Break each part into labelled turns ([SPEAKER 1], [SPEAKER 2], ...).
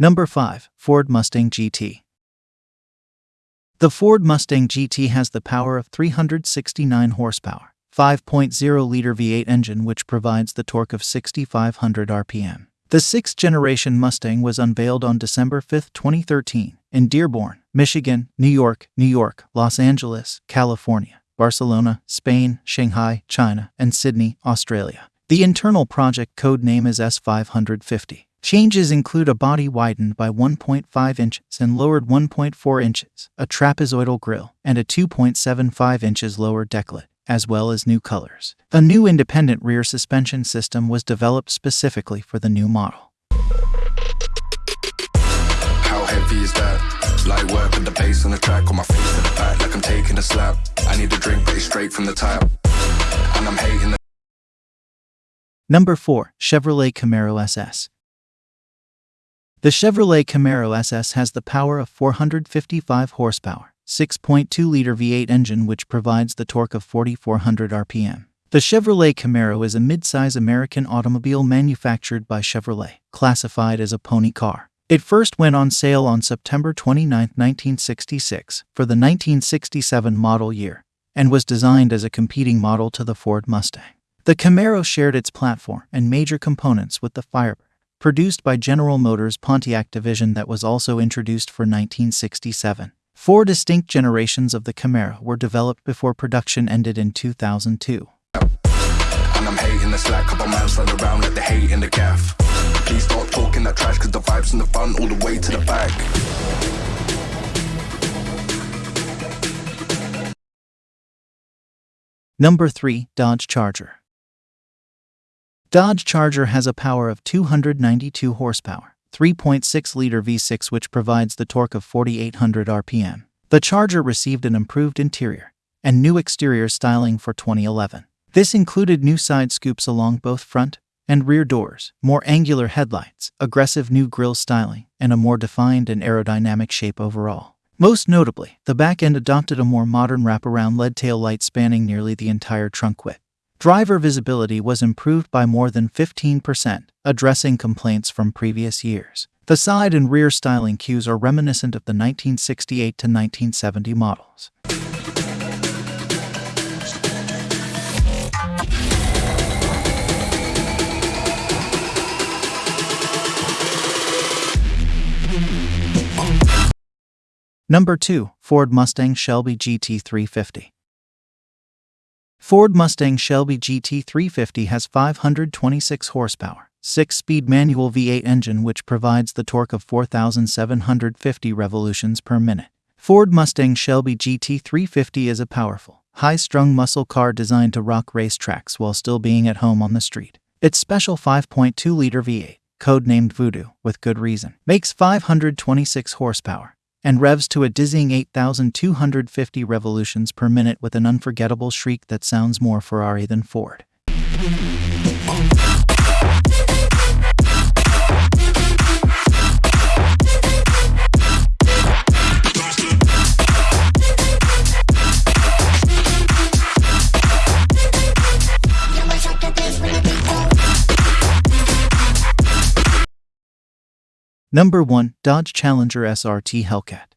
[SPEAKER 1] Number 5. Ford Mustang GT. The Ford Mustang GT has the power of 369 horsepower, 5.0 liter V8 engine, which provides the torque of 6,500 RPM. The sixth generation Mustang was unveiled on December 5, 2013, in Dearborn, Michigan, New York, New York, Los Angeles, California, Barcelona, Spain, Shanghai, China, and Sydney, Australia. The internal project code name is S550. Changes include a body widened by 1.5 inches and lowered 1.4 inches, a trapezoidal grille, and a 2.75 inches lower decklid as well as new colors. A new independent rear suspension system was developed specifically for the new model.
[SPEAKER 2] How heavy is that? Light work with the bass on the track, on my face to the back, like I'm taking a slap. I need a drink, but it's straight from the tap. And I'm hating the
[SPEAKER 1] Number 4. Chevrolet Camaro SS. The Chevrolet Camaro SS has the power of 455 horsepower 6.2 liter V8 engine, which provides the torque of 4,400 RPM. The Chevrolet Camaro is a midsize American automobile manufactured by Chevrolet, classified as a pony car. It first went on sale on September 29, 1966, for the 1967 model year, and was designed as a competing model to the Ford Mustang. The Camaro shared its platform and major components with the Firebird, produced by General Motors' Pontiac division that was also introduced for 1967. Four distinct generations of the Camaro were developed before production ended in 2002.
[SPEAKER 2] And I'm hating the slack, couple man slide around like the hate in the gaff. Please talking that trash, cause the vibes in the front all the way to the back.
[SPEAKER 1] Number 3. Dodge Charger. Dodge Charger has a power of 292 horsepower, 3.6 liter V6, which provides the torque of 4,800 RPM. The Charger received an improved interior and new exterior styling for 2011. This included new side scoops along both front and rear doors, more angular headlights, aggressive new grille styling, and a more defined and aerodynamic shape overall. Most notably, the back end adopted a more modern wraparound LED tail light spanning nearly the entire trunk width. Driver visibility was improved by more than 15%, addressing complaints from previous years. The side and rear styling cues are reminiscent of the 1968 to 1970 models. Number 2. Ford Mustang Shelby GT350. Ford Mustang Shelby GT350 has 526 horsepower, 6-speed manual V8 engine which provides the torque of 4,750 revolutions per minute. Ford Mustang Shelby GT350 is a powerful, high-strung muscle car designed to rock racetracks while still being at home on the street. Its special 5.2-liter V8, codenamed Voodoo, with good reason, makes 526 horsepower, and revs to a dizzying 8,250 revolutions per minute with an unforgettable shriek that sounds more Ferrari than Ford. Number 1 Dodge Challenger SRT Hellcat.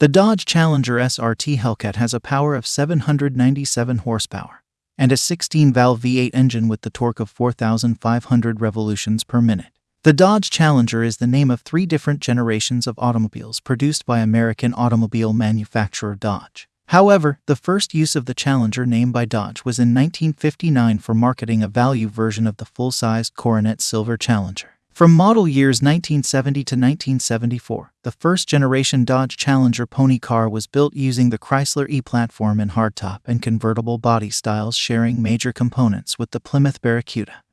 [SPEAKER 1] The Dodge Challenger SRT Hellcat has a power of 797 horsepower and a 16 valve V8 engine with the torque of 4,500 revolutions per minute. The Dodge Challenger is the name of three different generations of automobiles produced by American automobile manufacturer Dodge. However, the first use of the Challenger name by Dodge was in 1959 for marketing a value version of the full-sized Coronet Silver Challenger. From model years 1970 to 1974, the first generation Dodge Challenger pony car was built using the Chrysler E platform in hardtop and convertible body styles, sharing major components with the Plymouth Barracuda.